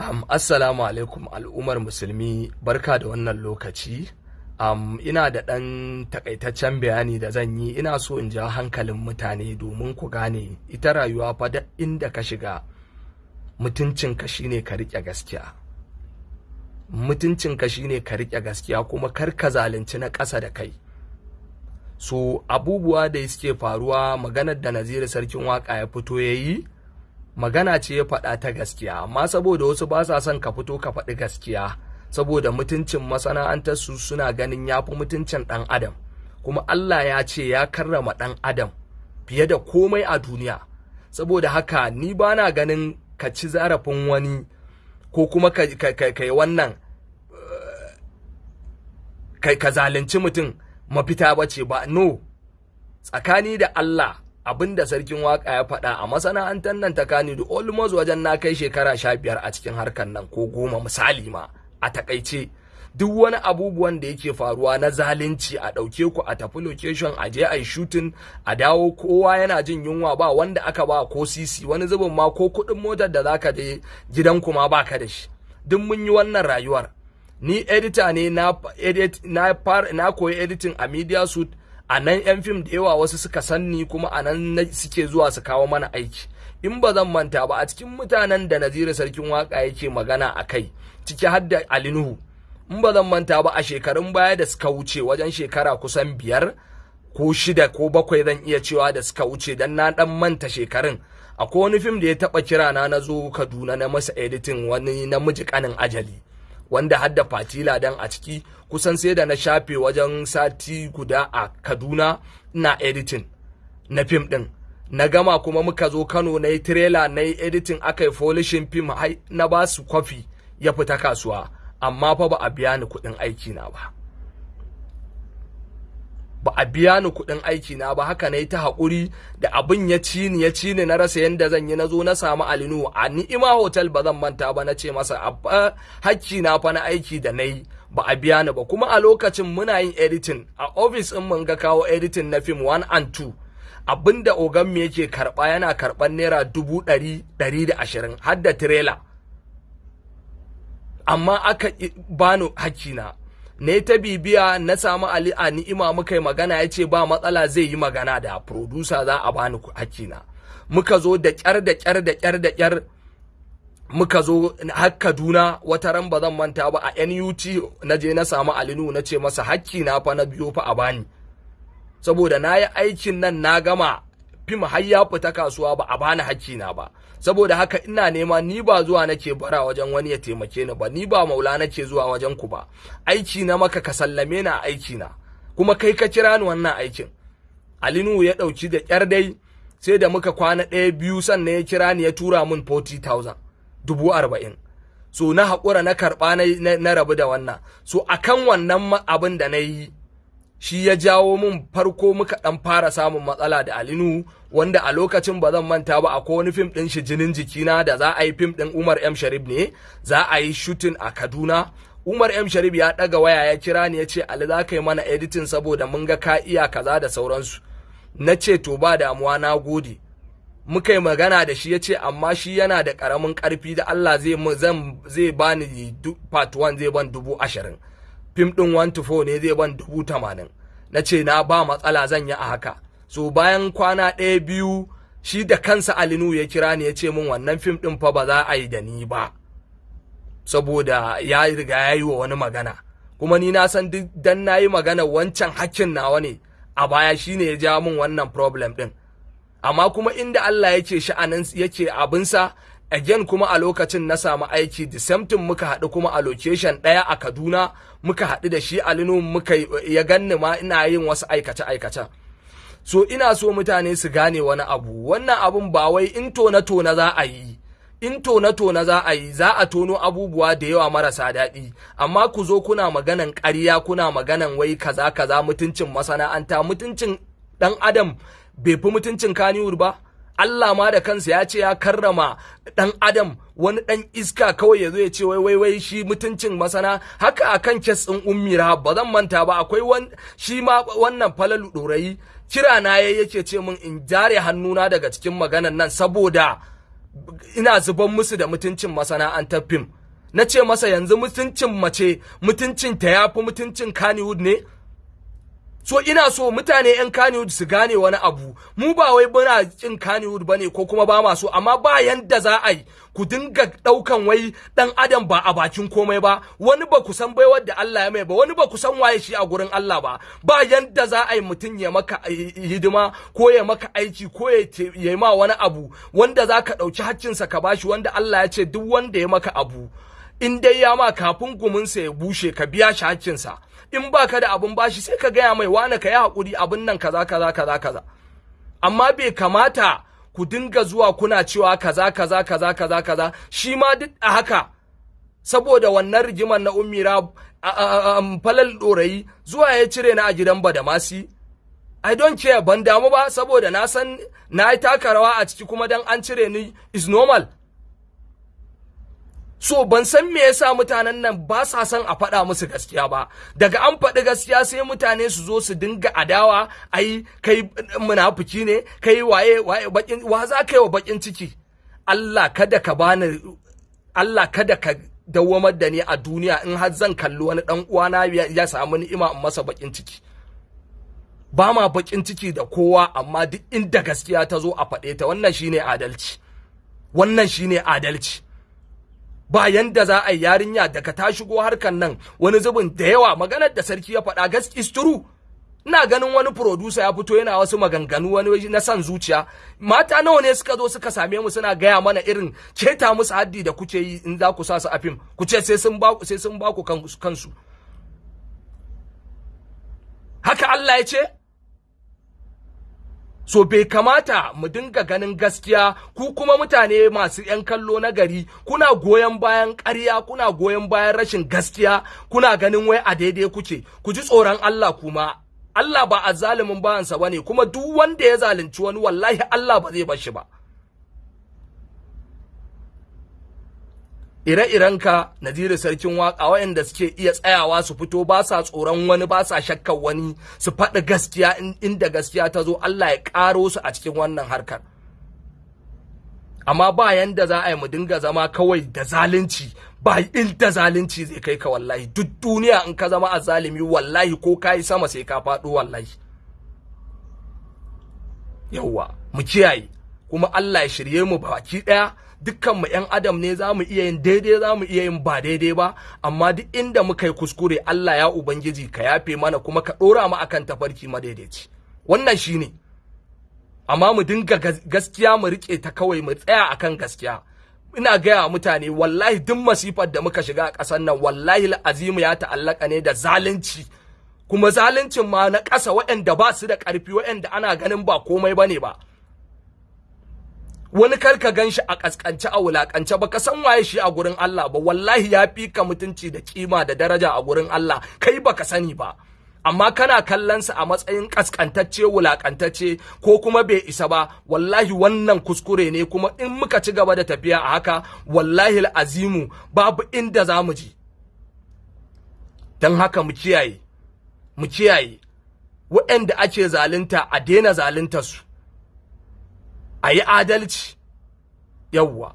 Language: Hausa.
Um, assalamu alaikum al'ummar musulmi barka da wannan lokaci. Um, ina da ɗan takaitaccen bayani da zan yi. Ina so in ja hankalin mutane domin ku gane ita rayuwa fa da inda ka shiga mutuncinka shine ka riƙe gaskiya. Mutuncinka shine ka riƙe gaskiya kuma kar ka zalunci na ƙasa da kai. So abubuwa da suke faruwa maganar da naziri sarkin waƙa ya fito ya yi magana ce ya faɗa ta gaskiya. Amma saboda wasu ba sa son ka fito ka faɗi gaskiya saboda mutuncin masana'antar su suna ganin ya fi mutuncin ɗan adam. Kuma Allah ya ce ya karrama ɗan adam fiye da komai a duniya. Saboda haka ni ba na ganin ka ci zarafin wani ko kuma ka yi wannan ka zalunci mutum mafita ba ce ba. No. Tsakani da Allah abin da sarkin waƙa ya faɗa a masana'antar nan ta kani da almost wajen na kai shekara sha biyar a cikin harkar nan ko goma misali ma a taƙaice duk wani abubuwan da yake faruwa na zalunci a ɗauke ku a tafi location a je a yi shooting a dawo kowa yana jin yunwa ba wanda aka ba ko sisi wani zubin ma ko kuɗin motar da zaka je gidanku ma baka da shi. Duk mun yi wannan rayuwar. Ni editor ne na na koyi editing a media suit a nan yan fim da yawa wasu suka sanni kuma a nan suke zuwa su kawo mana aiki. In ba zan manta ba a cikin mutanen da Naziru sarkin waƙa yake magana a kai ciki har da Alinuhu in ba zan manta ba a shekarun baya da suka wuce wajen shekara kusan biyar ko shida ko bakwai zan iya cewa da suka wuce dan na dan manta shekarun. Akwai wani fim da ya taba kira na zo Kaduna na masa editing wani namiji kanin ajali. Wanda hadda fatila dan a ciki kusan sai da na shafe wajen sati guda a kaduna ina editing na fim din. Na gama kuma muka zo kano na yi trailer na yi editing aka yi folishin fim na ba su kwafi ya fita kasuwa. Amma fa ba a biya ni kuɗin aiki na ba. Ba a biya ni kuɗin aiki na ba. Haka na yi ta haƙuri da abin ya ci ni ya ci ni na rasa yadda zan yi. Na zo na samu alinu a ni'ima hotel ba zan manta ba na ce masa hakki na fa na aiki da na yi ba a biya ni ba. Kuma a lokacin muna yin editing. A office in mun ga kawo editing na film 1 and 2 abin da ogan mu yake karɓa yana karɓan naira dubu ɗari ɗari da ashirin har da trailer amma aka bani hakki na ne ta bibiya na samu Ali a ni'ima muka yi magana ya ce ba matsala zai yi magana da producer za a bani hakina muka zo da kyar da kyar da kyar da kyar muka zo har Kaduna. Wata ran ba zan manta ba a NUT na je na samu Alinu na ce masa hakina fa na biyo fa a bani. Saboda na yi aikin nan na gama fim har ya fita kasuwa ba a bani hakina ba. Saboda haka ina nema ni ba zuwa nake bara wajen wani ya taimake ni ba ni ba maula nake zuwa wajen ku ba. Aiki na maka ka sallame na aiki na kuma kai ka kira ni wannan aikin. Alinu ya ɗauki da kyar dai sai da muka kwana ɗaya biyu sannan ya kira ni ya tura min 40,000 dubu arba'in. So na haƙura na karɓa na rabu da wannan. So akan wannan abin da na yi shi ya jawo min farko muka dan fara samun matsala da Alinu wanda a lokacin ba zan manta ba akwai wani fim din shi jinin jikina da za a yi fim din Umar M. Sharif ne. Za a yi shooting a Kaduna. Umar M. Sharif ya daga waya ya kira ni ya ce Ali za ka yi mana editing saboda mun ga ka iya kaza da sauransu. Na ce to ba damuwa na gode. Muka yi magana da shi ya ce amma shi yana da ƙaramin ƙarfi da Allah zai bani part 1 zai ban dubu ashirin. Fim ɗin 1 to 4 ne zai ban dubu tamanin. Na ce na ba matsala zan yi a haka. So bayan kwana ɗaya biyu shi da kansa alinu ya kira ni ya ce min wannan fim ɗin fa ba za a yi da ni ba. Saboda ya riga ya yi wa wani magana. Kuma ni na san duk dan na yi magana wancan hakkin nawa ne a baya shine ya ja min wannan problem ɗin. Amma kuma inda Allah yake sha'anin yake abinsa again kuma a lokacin na samu aiki thing muka haɗu kuma a location ɗaya a Kaduna muka haɗu da shi Alinu muka ya ganni ma ina yin wasu aikace aikace so ina so mutane su gane wani abu. Wannan abun ba wai in tona tona za a yi in tona tona za a yi za a tono abubuwa da yawa marasa daɗi. Amma ku zo kuna maganan ƙarya kuna maganan wai kaza kaza mutuncin masana'anta mutuncin ɗan adam bai fi mutuncin kaniwur ba. Allah ma da kansa ya ce ya karrama ɗan adam wani ɗan iska kawai ya zo ya ce wai wai shi mutuncin masana. Haka akan kes ɗin ummira ba zan manta ba akwai shi ma wannan falalu ɗorayi kira na yayi yake ce min in jare hannuna daga cikin maganan nan saboda ina zuban musu da mutuncin masana'antar fim. Na ce masa yanzu mutuncin mace mutuncin ta yafi mutuncin Kannywood ne? So ina so mutane yan Kannywood su gane wani abu. Mu ba wai muna kin Kannywood ba ne ko kuma ba ma so amma ba yanda za a yi ku dinga ɗaukan wai dan adam ba a bakin komai ba. Wani ba ku san baiwar da Allah ya mai ba wani ba ku san waye shi a gurin Allah ba. Ba yanda za a yi mutum ya maka hidima ko ya maka aiki ko ya yi ma wani abu wanda za ka ɗauki haccinsa ka bashi wanda Allah ya ce duk wanda ya maka abu. In dai ya ma kafin guminsa ya bushe ka biya shi haccinsa in ba ka da abin bashi sai ka gaya mai wane ka yi haƙuri abin nan kaza kaza kaza kaza. Amma bai kamata ku dinga zuwa kuna cewa kaza kaza kaza kaza kaza. Shi ma duk a haka saboda wannan rigimar na ummira falal ɗorayi zuwa ya cire na a gidan badamasi. I don't care ban damu ba saboda na san na yi taka rawa a ciki kuma dan an cire ni is normal. So ban san me yasa mutanen nan ba sa son a faɗa musu gaskiya ba. Daga an faɗi gaskiya sai mutane su zo su dinga adawa ai kai munafiki ne kai waye waye bakin wa za ka yi wa bakin ciki? Allah kada ka bani Allah kada ka dawwamar da ni a duniya in har zan kalli wani dan uwana ya samu ni'ima in masa bakin ciki. Ba ma bakin ciki da kowa amma duk inda gaskiya ta zo a faɗe ta. Wannan shine adalci. Wannan shine adalci. Ba yanda za a yi yarinya daga ta shigo harkan nan wani zubin da yawa maganar da sarki ya faɗa gas is ina ganin wani producer ya fito yana wasu maganganu wani na san zuciya. Mata nawa ne suka zo suka same mu suna gaya mana irin keta musu haddi da kuke yi in za ku sa su a fim. Ku ce sai sun ba sai sun ba ku kansu. Haka Allah ya ce? So bai kamata mu dinga ganin gaskiya ku kuma mutane masu 'yan kallo na gari kuna goyon bayan ƙarya kuna goyon bayan rashin gaskiya kuna ganin wai a daidai kuke. Ku ji tsoron Allah kuma. Allah ba a zalimin bayansa ba ne kuma duk wanda ya zalunci wani wallahi Allah ba zai bar shi ba. Ire-irenka Naziru sarkin waƙa waɗanda suke iya tsayawa su fito ba sa tsoron wani ba sa shakkar wani su faɗi gaskiya inda gaskiya ta zo Allah ya ƙaro su a cikin wannan harkar. Amma ba yanda za a yi mu dinga zama kawai da zalunci ba inda zalunci zai kai ka wallahi. Duk duniya in ka zama a zalimi wallahi ko ka yi sama sai ka faɗo wallahi. Yawwa mu kiyaye kuma Allah ya shirye mu baki ɗaya dukkan mu ƴan adam ne za mu iya yin daidai za mu iya yin ba daidai ba. Amma duk inda muka yi kuskure Allah ya ubangiji ka yafe mana kuma ka ɗora mu akan tafarki madaidaici. Wannan shine amma mu dinga gaskiya mu riƙe ta kawai mu tsaya akan gaskiya. Ina gaya mutane wallahi duk masifar da muka shiga a ƙasar nan wallahi azimu ya ta'allaka ne da zalunci. Kuma zaluncin ma na ƙasa waɗanda ba su da ƙarfi waɗanda ana ganin ba komai ba ne ba. Wani kar ka gan shi a kaskance a wulakance ba ka san waye shi a gurin Allah ba. Wallahi ya fi ka mutunci da kima da daraja a gurin Allah. Kai baka sani ba. Amma kana kallon sa a matsayin kaskantacce wulakantacce ko kuma bai isa ba wallahi wannan kuskure ne kuma in muka ci gaba da tafiya a haka wallahi azimu babu inda za mu je don haka mu kiyaye mu kiyaye waɗanda ake zalunta a daina zaluntar su a yi adalci. Yawwa